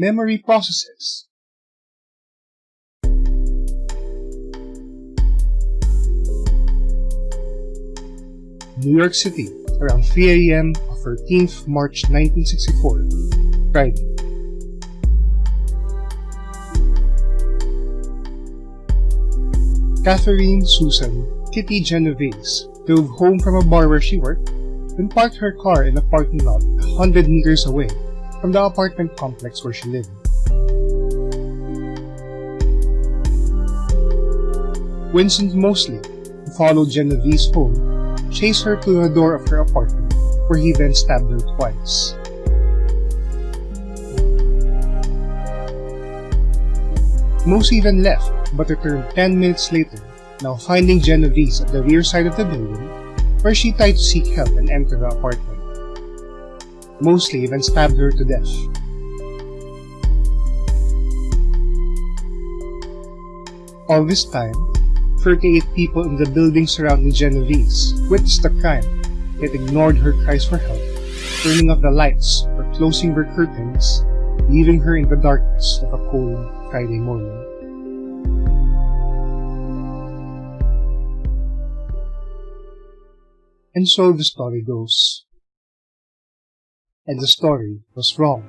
Memory processes. New York City, around 3 a.m. of 13th March 1964, Friday. Catherine Susan Kitty Genovese drove home from a bar where she worked, and parked her car in a parking lot a hundred meters away from the apartment complex where she lived. Winston Moseley, who followed Genovese home, chased her to the door of her apartment, where he then stabbed her twice. Moseley then left, but returned 10 minutes later, now finding Genovese at the rear side of the building, where she tried to seek help and enter the apartment. Moseley then stabbed her to death. All this time, 38 people in the building surrounding Genovese witnessed the crime, yet ignored her cries for help, turning off the lights or closing their curtains, leaving her in the darkness of a cold Friday morning. And so the story goes. And the story was wrong.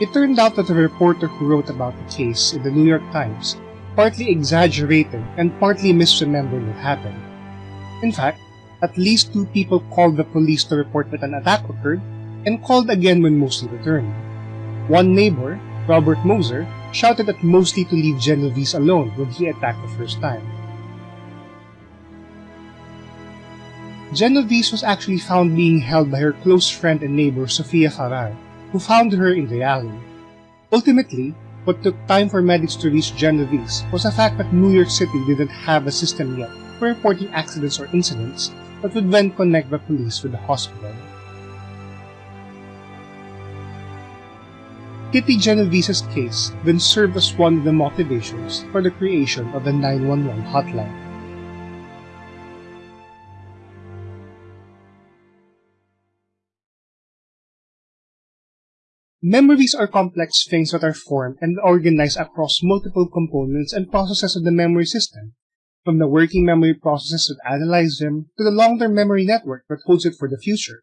It turned out that the reporter who wrote about the case in the New York Times partly exaggerated and partly misremembered what happened. In fact, at least two people called the police to report that an attack occurred and called again when Moseley returned. One neighbor, Robert Mozer, shouted at Moseley to leave Genovese alone when he attacked the first time. Genovese was actually found being held by her close friend and neighbor Sophia Farrar, who found her in the alley. Ultimately, what took time for medics to reach Genovese was the fact that New York City didn't have a system yet for reporting accidents or incidents that would then connect the police with the hospital. Kitty Genovese's case then served as one of the motivations for the creation of the 911 hotline. Memories are complex things that are formed and organized across multiple components and processes of the memory system, from the working memory processes that analyze them to the long-term memory network that holds it for the future.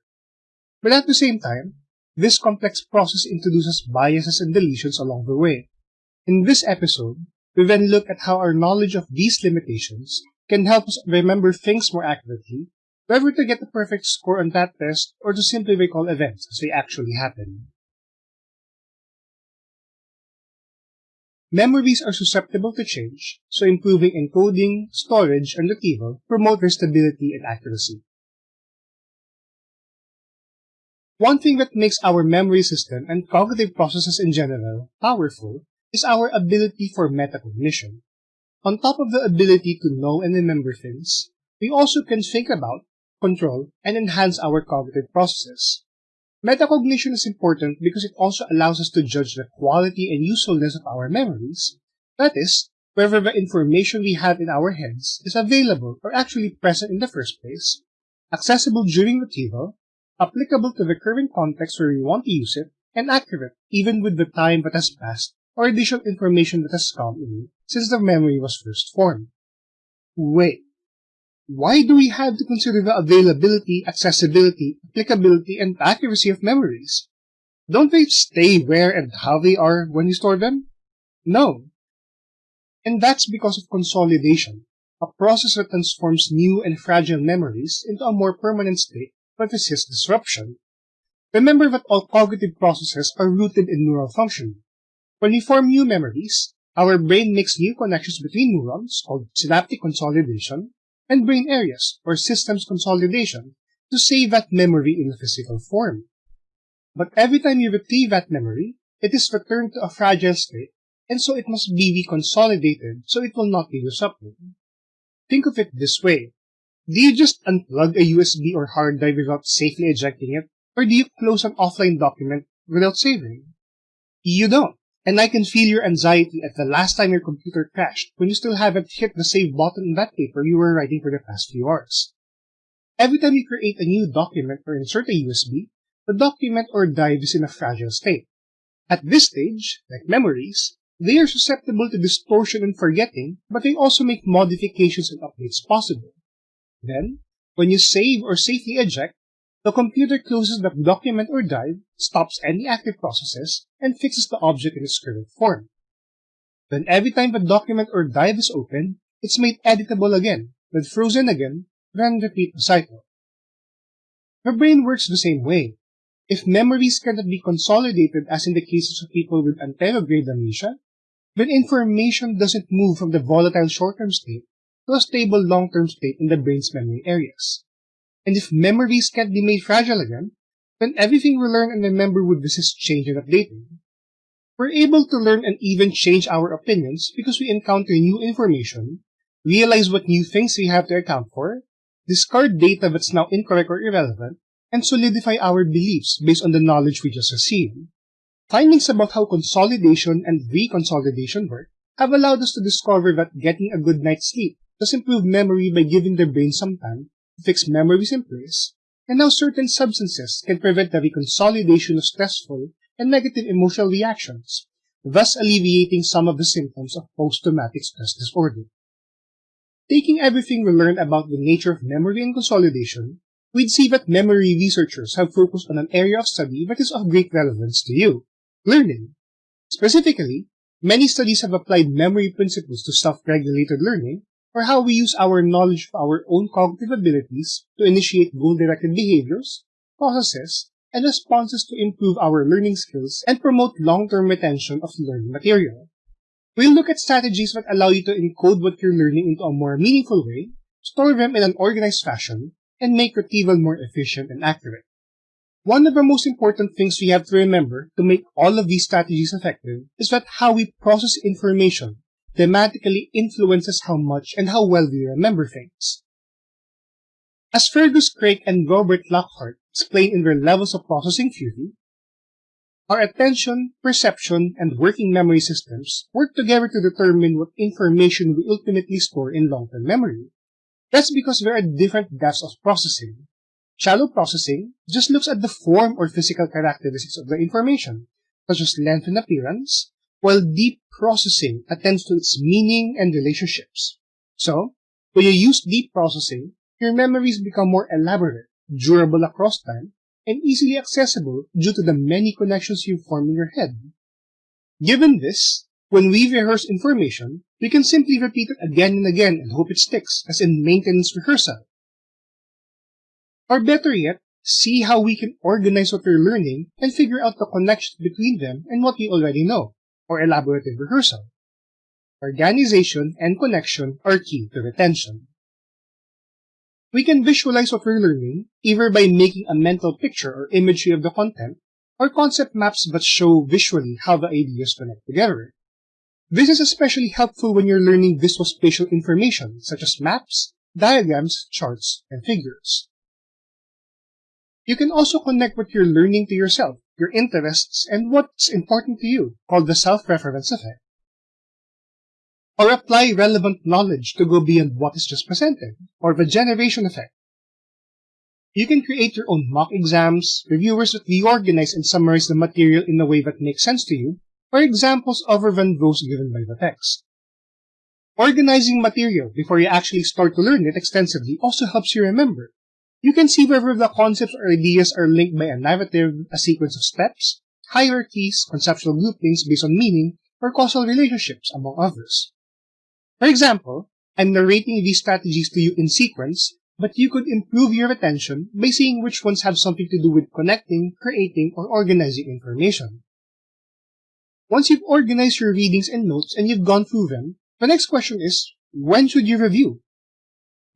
But at the same time, this complex process introduces biases and deletions along the way. In this episode, we then look at how our knowledge of these limitations can help us remember things more accurately, whether to get the perfect score on that test or to simply recall events as they actually happen. Memories are susceptible to change, so improving encoding, storage, and retrieval promote their stability and accuracy. One thing that makes our memory system and cognitive processes in general powerful is our ability for metacognition. On top of the ability to know and remember things, we also can think about, control, and enhance our cognitive processes. Metacognition is important because it also allows us to judge the quality and usefulness of our memories, that is, whether the information we have in our heads is available or actually present in the first place, accessible during retrieval, applicable to the current context where we want to use it, and accurate even with the time that has passed or additional information that has come in since the memory was first formed. Wait, why do we have to consider the availability, accessibility, applicability, and accuracy of memories? Don't they stay where and how they are when you store them? No. And that's because of consolidation, a process that transforms new and fragile memories into a more permanent state that resists disruption. Remember that all cognitive processes are rooted in neural function. When we form new memories, our brain makes new connections between neurons called synaptic consolidation, and brain areas or systems consolidation to save that memory in a physical form. But every time you retrieve that memory, it is returned to a fragile state, and so it must be reconsolidated so it will not be disrupted. Think of it this way. Do you just unplug a USB or hard drive without safely ejecting it, or do you close an offline document without saving? You don't. And I can feel your anxiety at the last time your computer crashed when you still haven't hit the save button on that paper you were writing for the past few hours. Every time you create a new document or insert a USB, the document or drive is in a fragile state. At this stage, like memories, they are susceptible to distortion and forgetting, but they also make modifications and updates possible. Then, when you save or safely eject, the computer closes the document or drive, stops any active processes, and fixes the object in its current form. Then every time the document or drive is opened, it's made editable again, then frozen again, then repeat the cycle. The brain works the same way. If memories cannot be consolidated as in the cases of people with anterograde amnesia, then information doesn't move from the volatile short-term state to a stable long-term state in the brain's memory areas. And if memories can't be made fragile again, then everything we learn and remember would resist change and updating. We're able to learn and even change our opinions because we encounter new information, realize what new things we have to account for, discard data that's now incorrect or irrelevant, and solidify our beliefs based on the knowledge we just received. Findings about how consolidation and reconsolidation work have allowed us to discover that getting a good night's sleep does improve memory by giving the brain some time fix memories in place, and how certain substances can prevent the reconsolidation of stressful and negative emotional reactions, thus alleviating some of the symptoms of post-traumatic stress disorder. Taking everything we learned about the nature of memory and consolidation, we'd see that memory researchers have focused on an area of study that is of great relevance to you, learning. Specifically, many studies have applied memory principles to self-regulated learning or how we use our knowledge of our own cognitive abilities to initiate goal-directed behaviors, processes, and responses to improve our learning skills and promote long-term retention of learning material. We'll look at strategies that allow you to encode what you're learning into a more meaningful way, store them in an organized fashion, and make retrieval more efficient and accurate. One of the most important things we have to remember to make all of these strategies effective is that how we process information thematically influences how much and how well we remember things. As Fergus Craik and Robert Lockhart explain in their Levels of Processing theory, our attention, perception, and working memory systems work together to determine what information we ultimately store in long-term memory. That's because there are different depths of processing. Shallow processing just looks at the form or physical characteristics of the information, such as length and appearance, while deep processing attends to its meaning and relationships. So, when you use deep processing, your memories become more elaborate, durable across time, and easily accessible due to the many connections you form in your head. Given this, when we rehearse information, we can simply repeat it again and again and hope it sticks, as in maintenance rehearsal. Or better yet, see how we can organize what we're learning and figure out the connections between them and what we already know or elaborative rehearsal. Organization and connection are key to retention. We can visualize what we're learning either by making a mental picture or imagery of the content, or concept maps that show visually how the ideas connect together. This is especially helpful when you're learning visual spatial information, such as maps, diagrams, charts, and figures. You can also connect what you're learning to yourself your interests, and what's important to you, called the self-reference effect. Or apply relevant knowledge to go beyond what is just presented, or the generation effect. You can create your own mock exams, reviewers that reorganize and summarize the material in a way that makes sense to you, or examples other than those given by the text. Organizing material before you actually start to learn it extensively also helps you remember, you can see whether the concepts or ideas are linked by a narrative, a sequence of steps, hierarchies, conceptual groupings based on meaning, or causal relationships, among others. For example, I'm narrating these strategies to you in sequence, but you could improve your retention by seeing which ones have something to do with connecting, creating, or organizing information. Once you've organized your readings and notes and you've gone through them, the next question is, when should you review?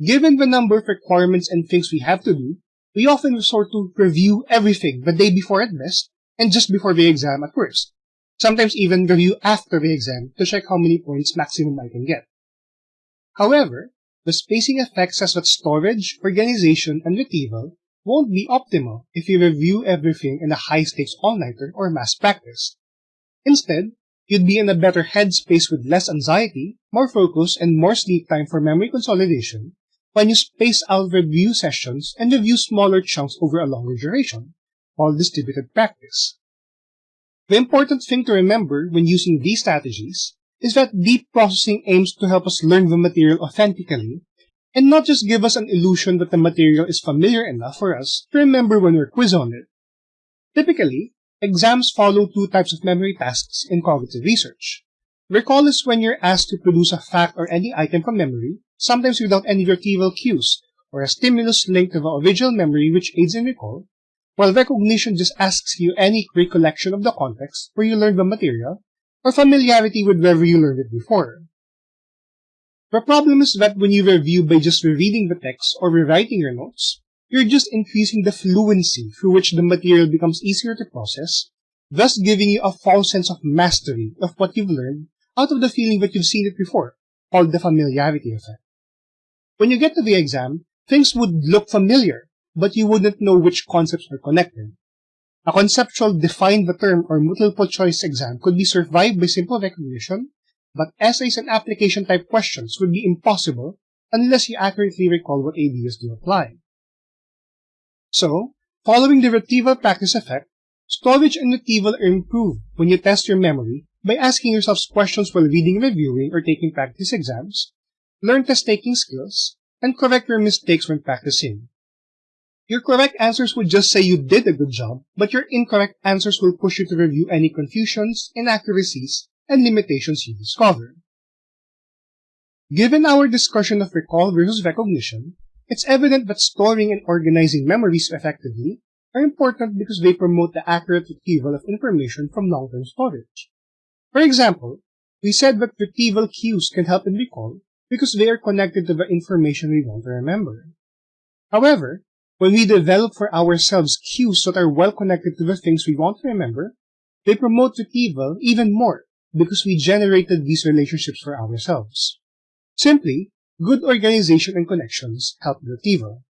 Given the number of requirements and things we have to do, we often resort to review everything the day before at best and just before the exam at worst. Sometimes even review after the exam to check how many points maximum I can get. However, the spacing effect says that storage, organization, and retrieval won't be optimal if you review everything in a high-stakes all-nighter or mass practice. Instead, you'd be in a better headspace with less anxiety, more focus, and more sleep time for memory consolidation when you space out review sessions and review smaller chunks over a longer duration, called distributed practice. The important thing to remember when using these strategies is that deep processing aims to help us learn the material authentically and not just give us an illusion that the material is familiar enough for us to remember when we're quizzed on it. Typically, exams follow two types of memory tasks in cognitive research. Recall is when you're asked to produce a fact or any item from memory, sometimes without any retrieval cues, or a stimulus linked to the original memory which aids in recall, while recognition just asks you any recollection of the context where you learned the material, or familiarity with wherever you learned it before. The problem is that when you review by just rereading the text or rewriting your notes, you're just increasing the fluency through which the material becomes easier to process, thus giving you a false sense of mastery of what you've learned out of the feeling that you've seen it before, called the familiarity effect. When you get to the exam, things would look familiar, but you wouldn't know which concepts are connected. A conceptual define the term or multiple choice exam could be survived by simple recognition, but essays and application type questions would be impossible unless you accurately recall what ideas do apply. So, following the retrieval practice effect, storage and retrieval are improved when you test your memory by asking yourself questions while reading, reviewing, or taking practice exams, learn test-taking skills, and correct your mistakes when practicing. Your correct answers would just say you did a good job, but your incorrect answers will push you to review any confusions, inaccuracies, and limitations you discover. Given our discussion of recall versus recognition, it's evident that storing and organizing memories effectively are important because they promote the accurate retrieval of information from long-term storage. For example, we said that retrieval cues can help in recall because they are connected to the information we want to remember. However, when we develop for ourselves cues that are well connected to the things we want to remember, they promote retrieval even more because we generated these relationships for ourselves. Simply, good organization and connections help retrieval.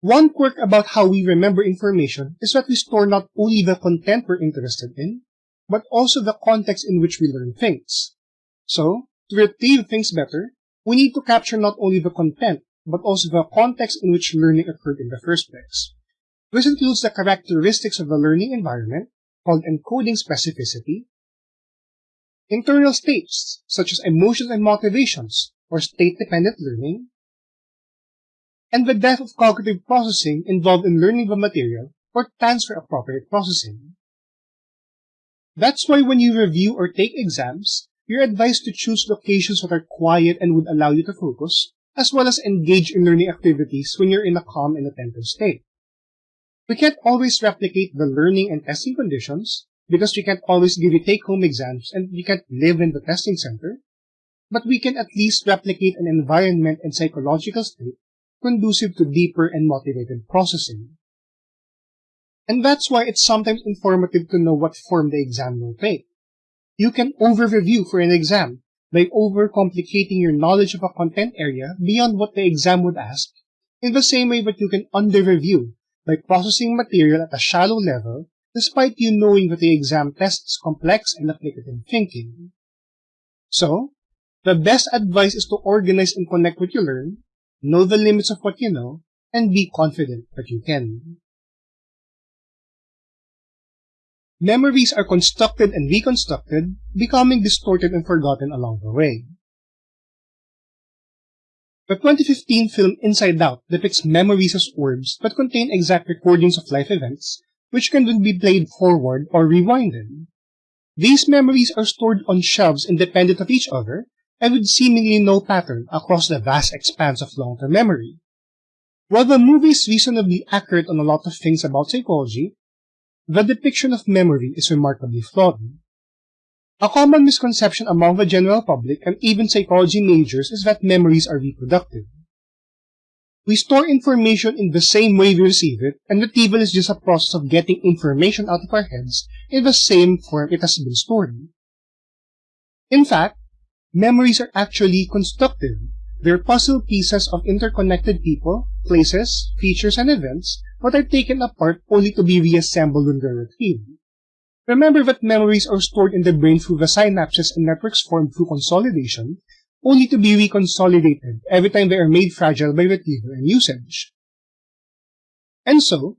One quirk about how we remember information is that we store not only the content we're interested in, but also the context in which we learn things. So, to retrieve things better, we need to capture not only the content, but also the context in which learning occurred in the first place. This includes the characteristics of the learning environment, called encoding specificity, internal states, such as emotions and motivations, or state-dependent learning, and the depth of cognitive processing involved in learning the material or transfer appropriate processing. That's why when you review or take exams, you're advised to choose locations that are quiet and would allow you to focus, as well as engage in learning activities when you're in a calm and attentive state. We can't always replicate the learning and testing conditions because we can't always give you take-home exams and we can't live in the testing center, but we can at least replicate an environment and psychological state conducive to deeper and motivated processing. And that's why it's sometimes informative to know what form the exam will take. You can over-review for an exam by overcomplicating your knowledge of a content area beyond what the exam would ask, in the same way that you can under-review by processing material at a shallow level despite you knowing that the exam tests complex and applicative thinking. So, the best advice is to organize and connect what you learn, know the limits of what you know, and be confident that you can. Memories are constructed and reconstructed, becoming distorted and forgotten along the way. The 2015 film Inside Out depicts memories as orbs that contain exact recordings of life events, which can then be played forward or rewinded. These memories are stored on shelves independent of each other and with seemingly no pattern across the vast expanse of long-term memory. While the movie is reasonably accurate on a lot of things about psychology, the depiction of memory is remarkably flawed. A common misconception among the general public and even psychology majors is that memories are reproductive. We store information in the same way we receive it, and retrieval is just a process of getting information out of our heads in the same form it has been stored. In fact, memories are actually constructive. They're puzzle pieces of interconnected people, places, features, and events but are taken apart only to be reassembled when they're retrieved. Remember that memories are stored in the brain through the synapses and networks formed through consolidation, only to be reconsolidated every time they are made fragile by retrieval and usage. And so,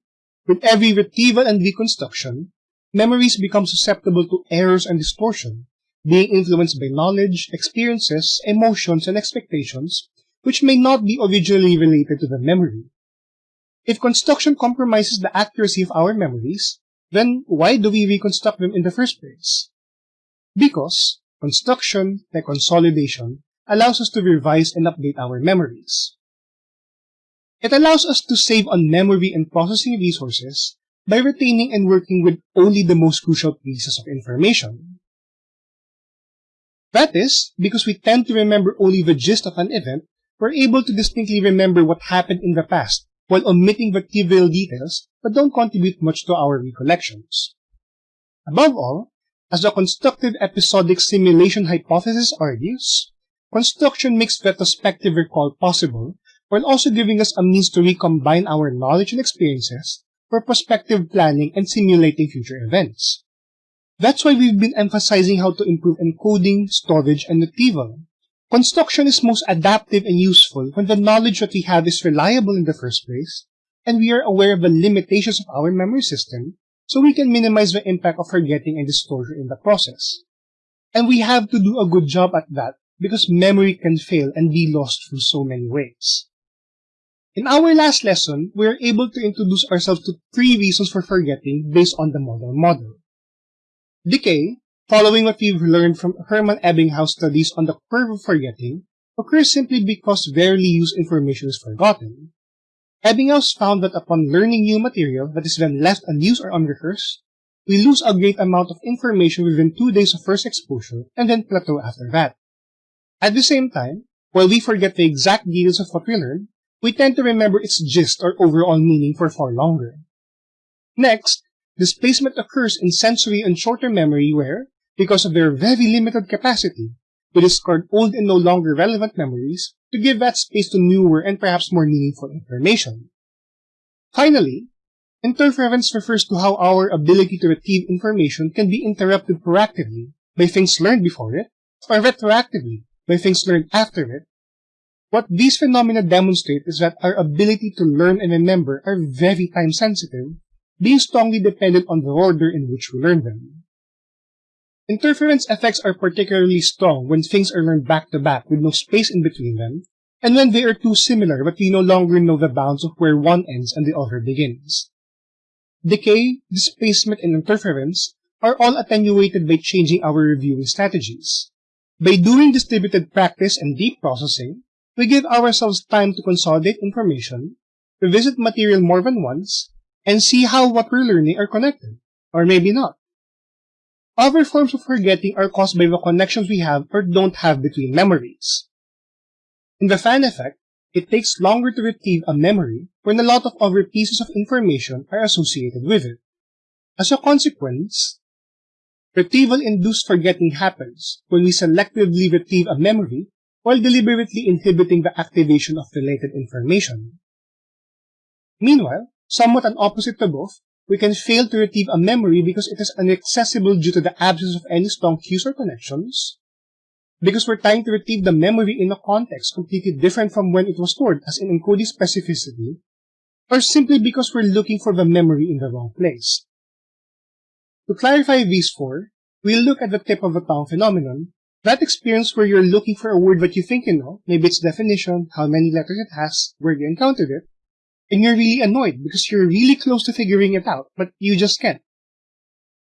With every retrieval and reconstruction, memories become susceptible to errors and distortion, being influenced by knowledge, experiences, emotions, and expectations which may not be originally related to the memory. If construction compromises the accuracy of our memories, then why do we reconstruct them in the first place? Because construction, like consolidation, allows us to revise and update our memories. It allows us to save on memory and processing resources by retaining and working with only the most crucial pieces of information. That is, because we tend to remember only the gist of an event, we're able to distinctly remember what happened in the past, while omitting the trivial details that don't contribute much to our recollections. Above all, as the constructive episodic simulation hypothesis argues, construction makes retrospective recall possible while also giving us a means to recombine our knowledge and experiences for prospective planning and simulating future events. That's why we've been emphasizing how to improve encoding, storage, and retrieval. Construction is most adaptive and useful when the knowledge that we have is reliable in the first place, and we are aware of the limitations of our memory system, so we can minimize the impact of forgetting and distortion in the process. And we have to do a good job at that because memory can fail and be lost through so many ways. In our last lesson, we are able to introduce ourselves to three reasons for forgetting based on the modal model. Decay, following what we've learned from Hermann Ebbinghaus studies on the curve of forgetting, occurs simply because rarely used information is forgotten. Ebbinghaus found that upon learning new material that is then left unused or unrehearsed, we lose a great amount of information within two days of first exposure and then plateau after that. At the same time, while we forget the exact details of what we learned, we tend to remember its gist or overall meaning for far longer. Next, Displacement occurs in sensory and short-term memory where, because of their very limited capacity, we discard old and no longer relevant memories to give that space to newer and perhaps more meaningful information. Finally, interference refers to how our ability to retrieve information can be interrupted proactively by things learned before it, or retroactively by things learned after it. What these phenomena demonstrate is that our ability to learn and remember are very time sensitive being strongly dependent on the order in which we learn them. Interference effects are particularly strong when things are learned back to back with no space in between them, and when they are too similar but we no longer know the bounds of where one ends and the other begins. Decay, displacement, and interference are all attenuated by changing our reviewing strategies. By doing distributed practice and deep processing, we give ourselves time to consolidate information, revisit material more than once, and see how what we're learning are connected, or maybe not. Other forms of forgetting are caused by the connections we have or don't have between memories. In the fan effect, it takes longer to retrieve a memory when a lot of other pieces of information are associated with it. As a consequence, retrieval-induced forgetting happens when we selectively retrieve a memory while deliberately inhibiting the activation of related information. Meanwhile, somewhat an opposite to both, we can fail to retrieve a memory because it is inaccessible due to the absence of any strong cues or connections, because we're trying to retrieve the memory in a context completely different from when it was stored, as in encoding specificity, or simply because we're looking for the memory in the wrong place. To clarify these four, we'll look at the tip of the tongue phenomenon, that experience where you're looking for a word that you think you know, maybe its definition, how many letters it has, where you encountered it, and you're really annoyed because you're really close to figuring it out, but you just can't.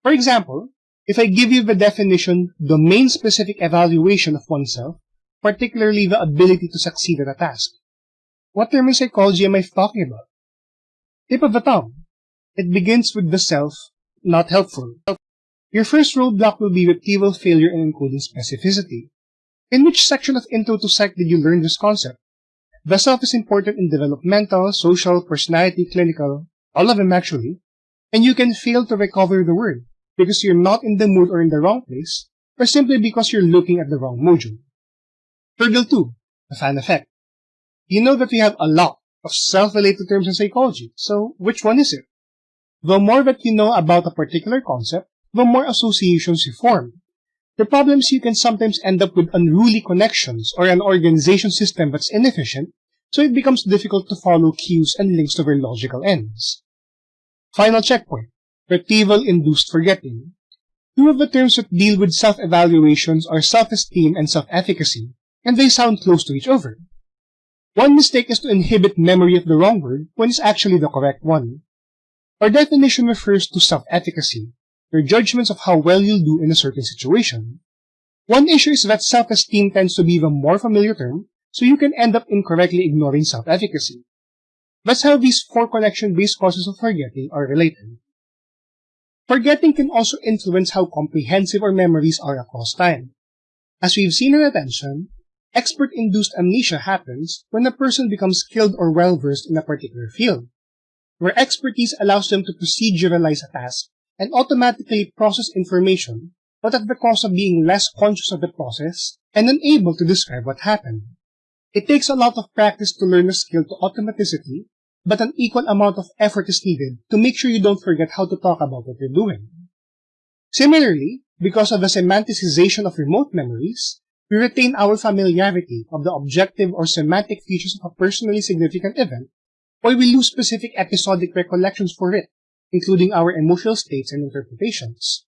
For example, if I give you the definition domain-specific evaluation of oneself, particularly the ability to succeed at a task, what term in psychology am I talking about? Tip of the tongue. It begins with the self, not helpful. Your first roadblock will be retrieval failure in encoding specificity. In which section of Intro to Psych did you learn this concept? The self is important in developmental, social, personality, clinical, all of them actually, and you can fail to recover the word because you're not in the mood or in the wrong place, or simply because you're looking at the wrong module. Hurdle 2, the fan effect. You know that we have a lot of self-related terms in psychology, so which one is it? The more that you know about a particular concept, the more associations you form. The problem is you can sometimes end up with unruly connections or an organization system that's inefficient so it becomes difficult to follow cues and links to their logical ends. Final checkpoint, retrieval-induced forgetting. Two of the terms that deal with self-evaluations are self-esteem and self-efficacy, and they sound close to each other. One mistake is to inhibit memory of the wrong word when it's actually the correct one. Our definition refers to self-efficacy, your judgments of how well you'll do in a certain situation. One issue is that self-esteem tends to be the more familiar term, so you can end up incorrectly ignoring self-efficacy. That's how these four connection-based causes of forgetting are related. Forgetting can also influence how comprehensive our memories are across time. As we've seen in attention, expert-induced amnesia happens when a person becomes skilled or well-versed in a particular field, where expertise allows them to proceduralize a task and automatically process information, but at the cost of being less conscious of the process and unable to describe what happened. It takes a lot of practice to learn a skill to automaticity, but an equal amount of effort is needed to make sure you don't forget how to talk about what you're doing. Similarly, because of the semanticization of remote memories, we retain our familiarity of the objective or semantic features of a personally significant event, or we lose specific episodic recollections for it, including our emotional states and interpretations.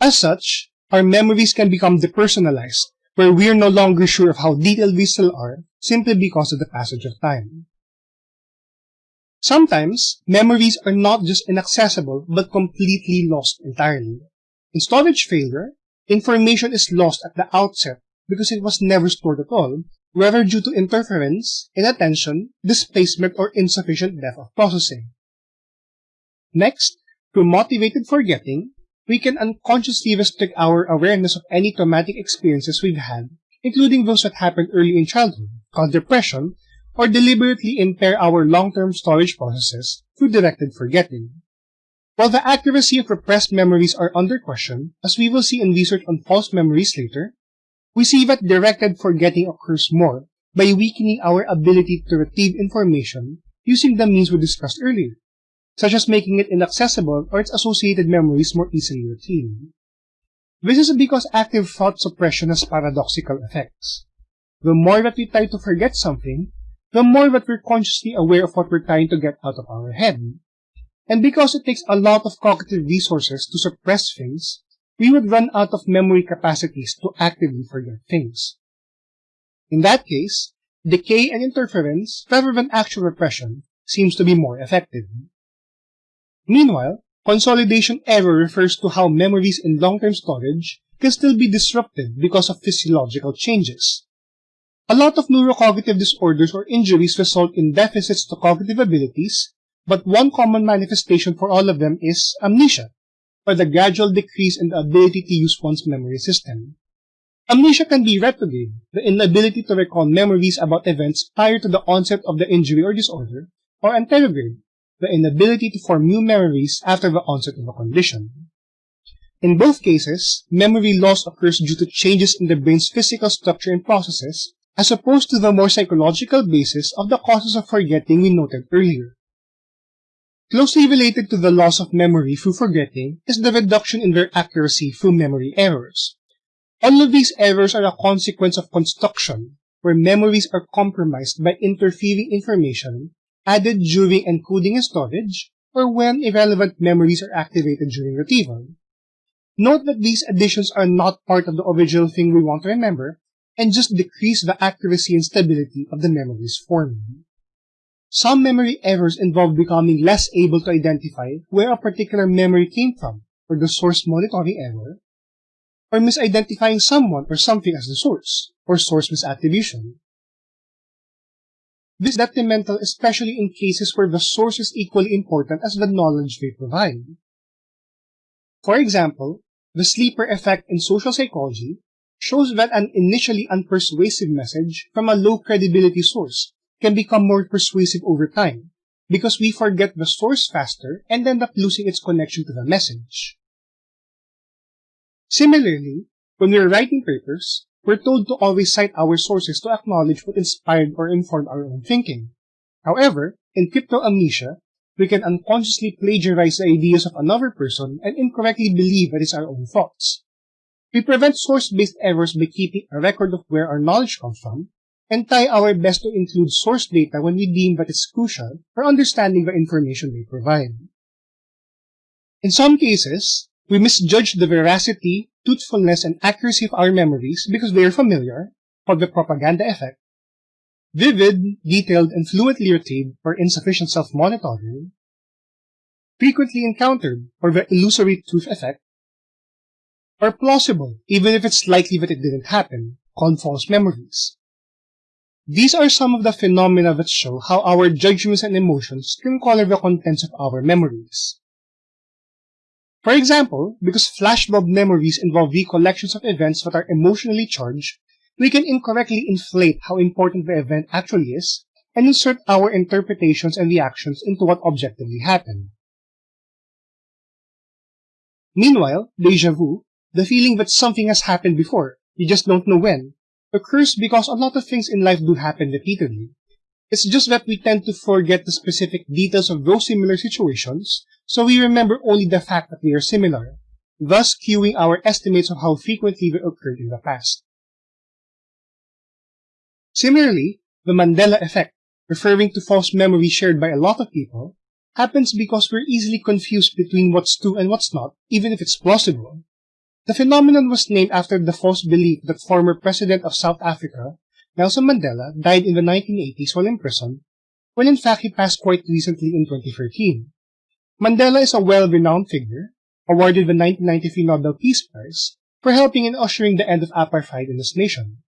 As such, our memories can become depersonalized, where we are no longer sure of how detailed we still are simply because of the passage of time. Sometimes, memories are not just inaccessible but completely lost entirely. In storage failure, information is lost at the outset because it was never stored at all, whether due to interference, inattention, displacement, or insufficient depth of processing. Next, through motivated forgetting, we can unconsciously restrict our awareness of any traumatic experiences we've had, including those that happened early in childhood, called repression, or deliberately impair our long-term storage processes through directed forgetting. While the accuracy of repressed memories are under question, as we will see in research on false memories later, we see that directed forgetting occurs more by weakening our ability to retrieve information using the means we discussed earlier, such as making it inaccessible or its associated memories more easily retained. This is because active thought suppression has paradoxical effects. The more that we try to forget something, the more that we're consciously aware of what we're trying to get out of our head. And because it takes a lot of cognitive resources to suppress things, we would run out of memory capacities to actively forget things. In that case, decay and interference, rather than actual repression, seems to be more effective. Meanwhile, consolidation error refers to how memories in long-term storage can still be disrupted because of physiological changes. A lot of neurocognitive disorders or injuries result in deficits to cognitive abilities, but one common manifestation for all of them is amnesia, or the gradual decrease in the ability to use one's memory system. Amnesia can be retrograde, the inability to recall memories about events prior to the onset of the injury or disorder, or anterograde, the inability to form new memories after the onset of a condition. In both cases, memory loss occurs due to changes in the brain's physical structure and processes, as opposed to the more psychological basis of the causes of forgetting we noted earlier. Closely related to the loss of memory through forgetting is the reduction in their accuracy through memory errors. All of these errors are a consequence of construction, where memories are compromised by interfering information added during encoding and storage, or when irrelevant memories are activated during retrieval. Note that these additions are not part of the original thing we want to remember, and just decrease the accuracy and stability of the memories formed. Some memory errors involve becoming less able to identify where a particular memory came from, or the source monitoring error, or misidentifying someone or something as the source, or source misattribution. This is detrimental especially in cases where the source is equally important as the knowledge they provide. For example, the sleeper effect in social psychology shows that an initially unpersuasive message from a low credibility source can become more persuasive over time because we forget the source faster and end up losing its connection to the message. Similarly, when we're writing papers, we're told to always cite our sources to acknowledge what inspired or informed our own thinking. However, in cryptomnesia, we can unconsciously plagiarize the ideas of another person and incorrectly believe that it's our own thoughts. We prevent source-based errors by keeping a record of where our knowledge comes from, and try our best to include source data when we deem that it's crucial for understanding the information they provide. In some cases, we misjudge the veracity, truthfulness, and accuracy of our memories because they are familiar, called the propaganda effect, vivid, detailed, and fluently retained or insufficient self-monitoring, frequently encountered or the illusory truth effect, or plausible, even if it's likely that it didn't happen, called false memories. These are some of the phenomena that show how our judgments and emotions can color the contents of our memories. For example, because flashbulb memories involve recollections of events that are emotionally charged, we can incorrectly inflate how important the event actually is and insert our interpretations and reactions into what objectively happened. Meanwhile, deja vu, the feeling that something has happened before, you just don't know when, occurs because a lot of things in life do happen repeatedly. It's just that we tend to forget the specific details of those similar situations, so we remember only the fact that they are similar, thus skewing our estimates of how frequently they occurred in the past. Similarly, the Mandela effect, referring to false memories shared by a lot of people, happens because we're easily confused between what's true and what's not, even if it's plausible. The phenomenon was named after the false belief that former President of South Africa, Nelson Mandela, died in the 1980s while in prison, when in fact he passed quite recently in 2013. Mandela is a well-renowned figure, awarded the 1993 Nobel Peace Prize, for helping in ushering the end of apartheid in his nation.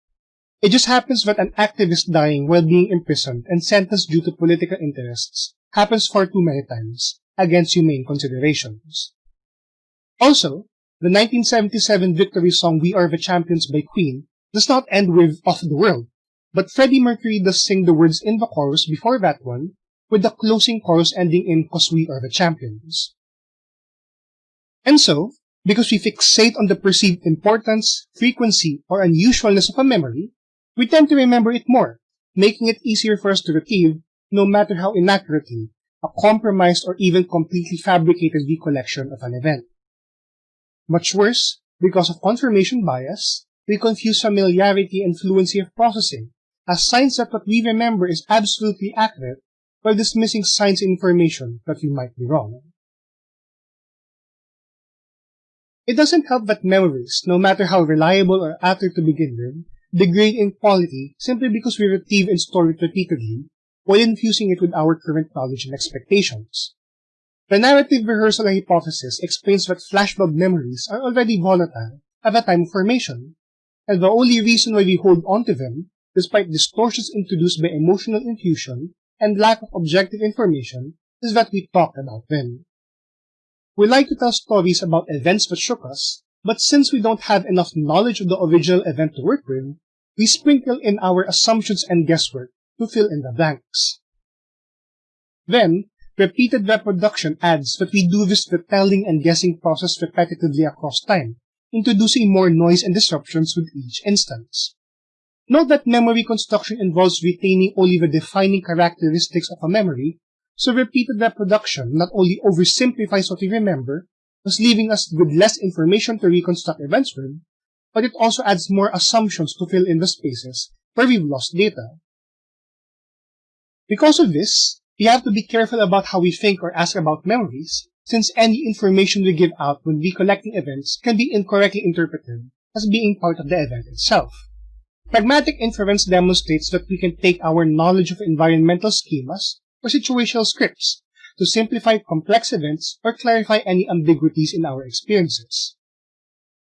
It just happens that an activist dying while being imprisoned and sentenced due to political interests happens far too many times, against humane considerations. Also, the 1977 victory song We Are the Champions by Queen does not end with Off the World, but Freddie Mercury does sing the words in the chorus before that one, with the closing chorus ending in Cause We Are the Champions. And so, because we fixate on the perceived importance, frequency, or unusualness of a memory, we tend to remember it more, making it easier for us to retrieve no matter how inaccurately, a compromised or even completely fabricated recollection of an event. Much worse, because of confirmation bias, we confuse familiarity and fluency of processing as signs that what we remember is absolutely accurate while dismissing signs and information that we might be wrong. It doesn't help that memories, no matter how reliable or accurate to begin with, degrade in quality simply because we retrieve and store it repeatedly while infusing it with our current knowledge and expectations. The narrative rehearsal hypothesis explains that flashbulb memories are already volatile at the time of formation, and the only reason why we hold onto them, despite distortions introduced by emotional infusion and lack of objective information, is that we talk about them. We like to tell stories about events that shook us, but since we don't have enough knowledge of the original event to work with, we sprinkle in our assumptions and guesswork to fill in the blanks. Then, repeated reproduction adds that we do this retelling and guessing process repetitively across time, introducing more noise and disruptions with each instance. Note that memory construction involves retaining only the defining characteristics of a memory, so repeated reproduction not only oversimplifies what we remember, thus leaving us with less information to reconstruct events with, but it also adds more assumptions to fill in the spaces where we've lost data. Because of this, we have to be careful about how we think or ask about memories, since any information we give out when recollecting events can be incorrectly interpreted as being part of the event itself. Pragmatic inference demonstrates that we can take our knowledge of environmental schemas or situational scripts to simplify complex events or clarify any ambiguities in our experiences.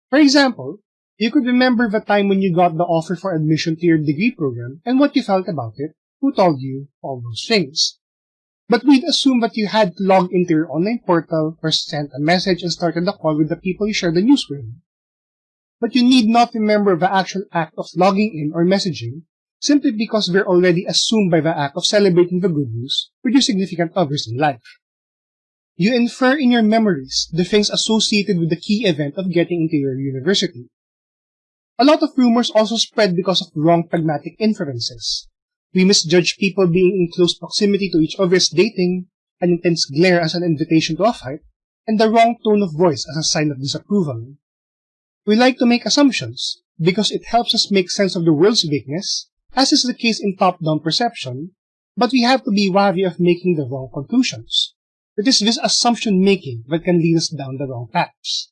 For example, you could remember the time when you got the offer for admission to your degree program and what you felt about it, who told you all those things. But we'd assume that you had to log into your online portal or sent a message and started the call with the people you shared the news with. But you need not remember the actual act of logging in or messaging simply because they're already assumed by the act of celebrating the good news with your significant others in life. You infer in your memories the things associated with the key event of getting into your university. A lot of rumors also spread because of wrong pragmatic inferences. We misjudge people being in close proximity to each other's dating, an intense glare as an invitation to a fight, and the wrong tone of voice as a sign of disapproval. We like to make assumptions because it helps us make sense of the world's vagueness, as is the case in top-down perception, but we have to be wary of making the wrong conclusions. it is this assumption making that can lead us down the wrong paths.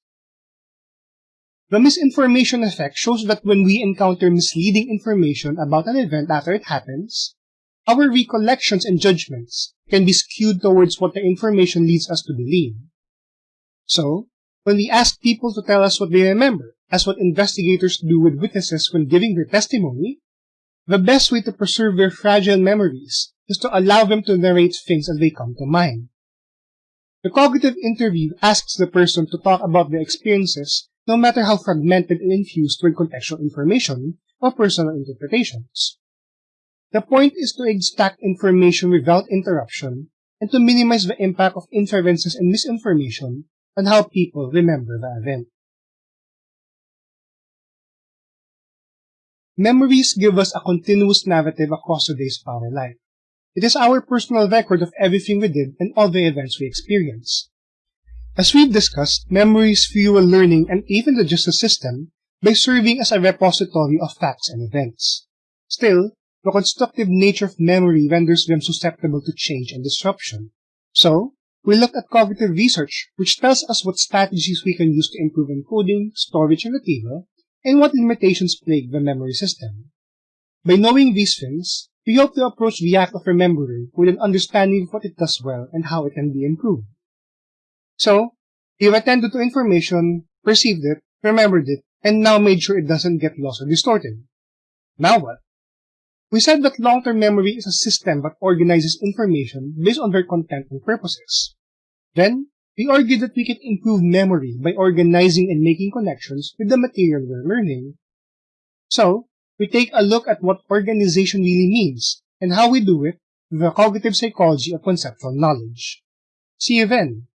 The misinformation effect shows that when we encounter misleading information about an event after it happens, our recollections and judgments can be skewed towards what the information leads us to believe. So, when we ask people to tell us what they remember, as what investigators do with witnesses when giving their testimony, the best way to preserve their fragile memories is to allow them to narrate things as they come to mind. The cognitive interview asks the person to talk about their experiences no matter how fragmented and infused with contextual information or personal interpretations. The point is to extract information without interruption and to minimize the impact of inferences and misinformation on how people remember the event. Memories give us a continuous narrative across the days of our life. It is our personal record of everything we did and all the events we experienced. As we've discussed, memories fuel learning and even the justice system by serving as a repository of facts and events. Still, the constructive nature of memory renders them susceptible to change and disruption. So, we look at cognitive research, which tells us what strategies we can use to improve encoding, storage, and retrieval, and what limitations plague the memory system. By knowing these things, we hope to approach the act of remembering with an understanding of what it does well and how it can be improved. So, you've attended to information, perceived it, remembered it, and now made sure it doesn't get lost or distorted. Now what? We said that long-term memory is a system that organizes information based on their content and purposes. Then, we argued that we can improve memory by organizing and making connections with the material we're learning. So, we take a look at what organization really means and how we do it with the cognitive psychology of conceptual knowledge. See you then!